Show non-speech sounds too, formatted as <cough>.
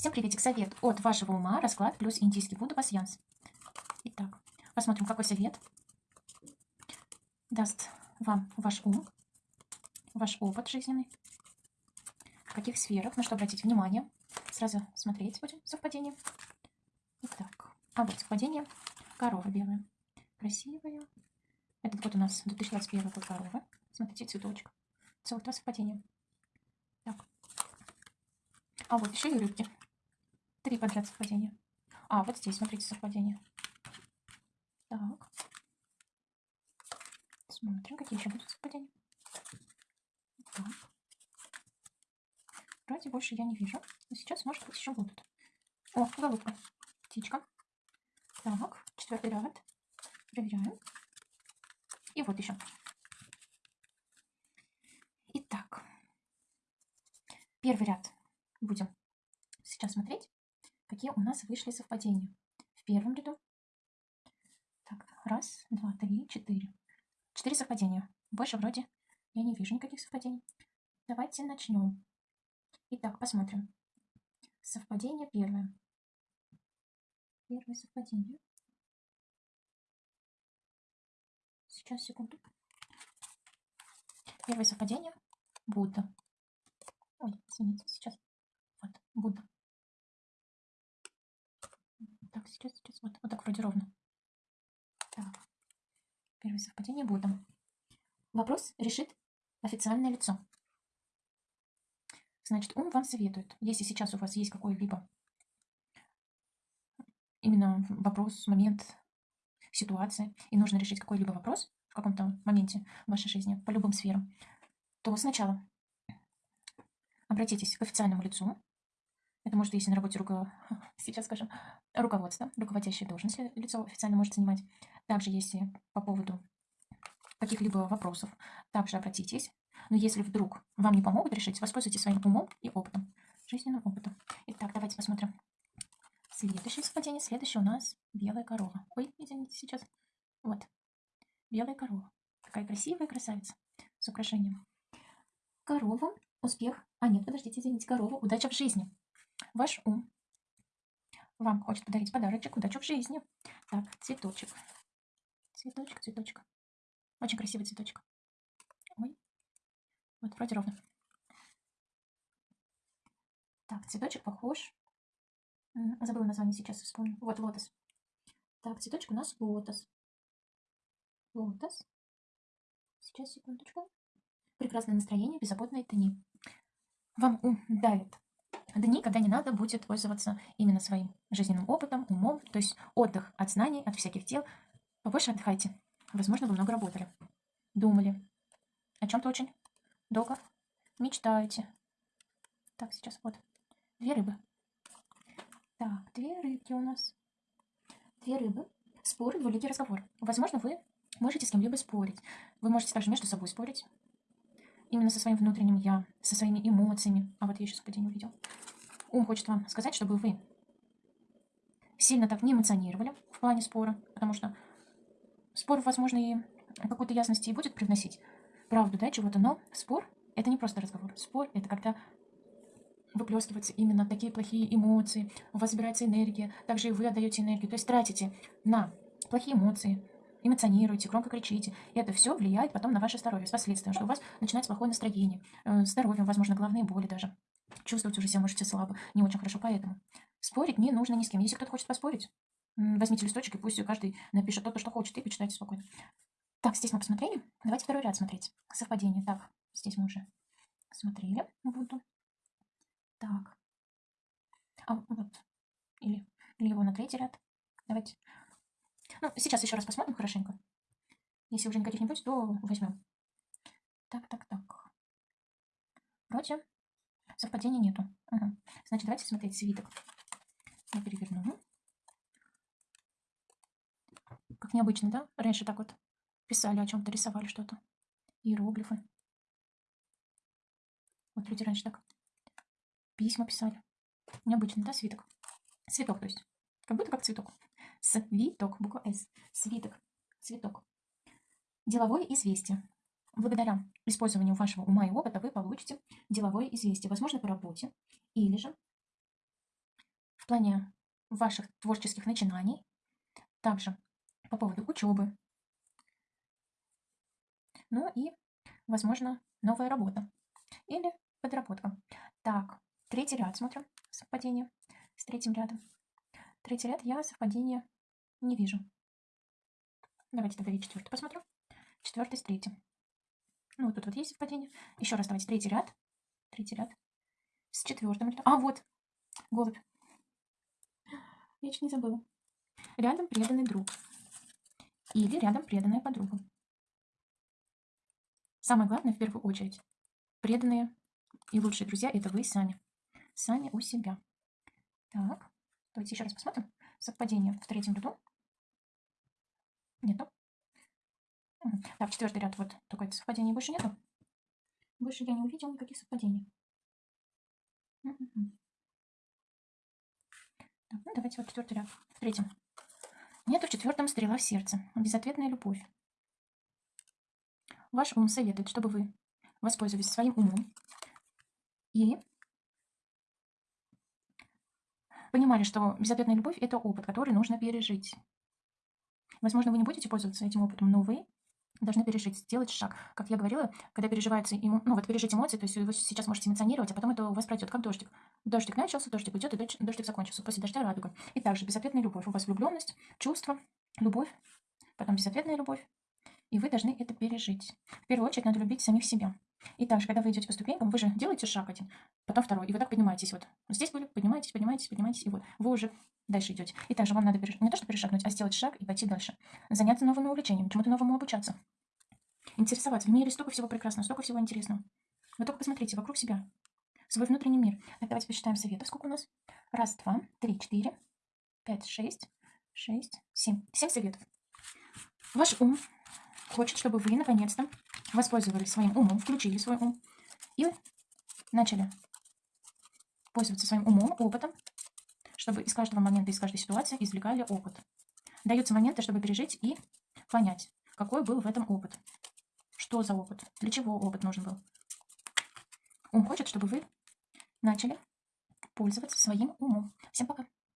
Всем приветик, совет от вашего ума, расклад плюс индийский Будда пасьянс. Итак, посмотрим, какой совет даст вам ваш ум, ваш опыт жизненный, в каких сферах, на что обратить внимание. Сразу смотреть будем совпадение. Итак, а вот совпадение. Корова белая. Красивая. Этот год у нас 2021 год корова. Смотрите, цветочек. Целых два совпадения. Так. А вот еще и рыбки. Три подряд совпадения. А, вот здесь, смотрите, совпадение. Так. Смотрим, какие еще будут совпадения. Так. Вроде больше я не вижу. Но сейчас, может быть, еще будут. О, голубка. Птичка. Так, четвертый ряд. Проверяем. И вот еще. Итак, первый ряд будем сейчас смотреть, какие у нас вышли совпадения. В первом ряду. Так, раз, два, три, четыре. Четыре совпадения. Больше вроде я не вижу никаких совпадений. Давайте начнем. Итак, посмотрим. Совпадение первое. Первое совпадение. Сейчас, секунду. Первое совпадение. Будда. Ой, извините, сейчас. Вот, Будда. Так, сейчас, сейчас. Вот, вот так вроде ровно. Так. Первое совпадение Будда. Вопрос решит официальное лицо. Значит, ум вам советует, если сейчас у вас есть какой-либо именно вопрос, момент, ситуация, и нужно решить какой-либо вопрос в каком-то моменте в вашей жизни, по любым сферам, то сначала обратитесь к официальному лицу. Это может, если на работе руко... <laughs> сейчас скажем, руководство, руководящая должность лицо официально может занимать. Также, если по поводу каких-либо вопросов, также обратитесь. Но если вдруг вам не помогут решить, воспользуйтесь своим умом и опытом, жизненным опытом. Итак, давайте посмотрим Следующее совпадение. Следующее у нас белая корова. Ой, извините, сейчас. Вот. Белая корова. Какая красивая красавица. С украшением. Корова. Успех. А нет, подождите, извините. Корова. Удача в жизни. Ваш ум. Вам хочет подарить подарочек. Удачу в жизни. Так, цветочек. Цветочек, цветочек. Очень красивый цветочек. Ой. Вот, вроде ровно. Так, цветочек похож Забыла название сейчас, вспомню. Вот, лотос. Так, цветочек у нас лотос. Лотос. Сейчас, секундочку. Прекрасное настроение, беззаботные дни. Вам ум давит. Дни, когда не надо будет пользоваться именно своим жизненным опытом, умом, то есть отдых от знаний, от всяких дел. Побольше отдыхайте. Возможно, вы много работали. Думали. О чем-то очень долго мечтаете. Так, сейчас вот. Две рыбы. Так, две рыбки у нас. Две рыбы. Спор, двуликий разговор. Возможно, вы можете с кем-либо спорить. Вы можете также между собой спорить. Именно со своим внутренним «я», со своими эмоциями. А вот я еще совпадение увидел. Ум хочет вам сказать, чтобы вы сильно так не эмоционировали в плане спора, потому что спор, возможно, и какую-то ясность и будет привносить правду, да, чего-то, но спор – это не просто разговор. Спор – это когда выплескиваются именно такие плохие эмоции, у вас собирается энергия, также и вы отдаете энергию, то есть тратите на плохие эмоции, эмоционируете, громко кричите. И это все влияет потом на ваше здоровье с последствием, что у вас начинается плохое настроение, э, здоровье, возможно, головные боли даже. Чувствовать уже себя можете слабо, не очень хорошо, поэтому спорить не нужно ни с кем. Если кто-то хочет поспорить, возьмите листочек и пусть каждый напишет то, что хочет, и почитайте спокойно. Так, здесь мы посмотрели. Давайте второй ряд смотреть. Совпадение. Так, здесь мы уже смотрели. Буду. Так. А вот. Или, или его на третий ряд. Давайте. Ну, сейчас еще раз посмотрим хорошенько. Если уже никаких не будет, то возьмем. Так, так, так. Вроде совпадения нету. Угу. Значит, давайте смотреть свиток. Я переверну. Как необычно, да? Раньше так вот писали о чем-то, рисовали что-то. Иероглифы. Вот люди раньше так письма писали. Необычно, да, свиток? Цветок, то есть. Как будто как цветок. Свиток, буква С. Свиток, цветок. Деловое известие. Благодаря использованию вашего ума и опыта вы получите деловое известие. Возможно, по работе или же плане ваших творческих начинаний, также по поводу учебы, ну и, возможно, новая работа или подработка. Так, третий ряд смотрим, совпадение с третьим рядом. Третий ряд я совпадения не вижу. Давайте тогда и четвертый посмотрю. Четвертый с третьим. Ну, вот тут вот есть совпадение. Еще раз давайте третий ряд. Третий ряд. С четвертым рядом. А, вот, голубь. Я чуть не забыла. Рядом преданный друг. Или рядом преданная подруга. Самое главное, в первую очередь, преданные и лучшие друзья – это вы сами. Сами у себя. Так, давайте еще раз посмотрим. Совпадение в третьем ряду. Нету. Так, четвертый ряд, вот это совпадение больше нету. Больше я не увидела никаких совпадений. Так, ну давайте вот четвертый ряд. В третьем. Нету в четвертом стрела в сердце. Безответная любовь. Ваш ум советует, чтобы вы воспользовались своим умом и понимали, что безответная любовь – это опыт, который нужно пережить. Возможно, вы не будете пользоваться этим опытом, но вы должны пережить, сделать шаг. Как я говорила, когда переживается, ему, ну вот пережить эмоции, то есть вы сейчас можете эмоционировать, а потом это у вас пройдет, как дождик. Дождик начался, дождик уйдет, и дождик закончился. После дождя радуга. И также безответная любовь. У вас влюбленность, чувство, любовь, потом безответная любовь, и вы должны это пережить. В первую очередь надо любить самих себя. И также, когда вы идете по ступенькам, вы же делаете шаг один, потом второй, и вы так поднимаетесь. Вот здесь были, поднимаетесь, поднимаетесь, поднимаетесь, и вот вы уже дальше идете. И также вам надо переш... не то, что перешагнуть, а сделать шаг и пойти дальше. Заняться новыми увлечениями, чему-то новому обучаться. Интересоваться. В мире столько всего прекрасного, столько всего интересного. Вы только посмотрите вокруг себя. Свой внутренний мир. Так, давайте посчитаем советов. Сколько у нас? Раз, два, три, четыре, пять, шесть, шесть, семь. Семь советов. Ваш ум хочет, чтобы вы наконец-то воспользовались своим умом, включили свой ум и начали пользоваться своим умом, опытом, чтобы из каждого момента, из каждой ситуации извлекали опыт. Даются моменты, чтобы пережить и понять, какой был в этом опыт. Что за опыт? Для чего опыт нужен был? Ум хочет, чтобы вы начали пользоваться своим умом. Всем пока!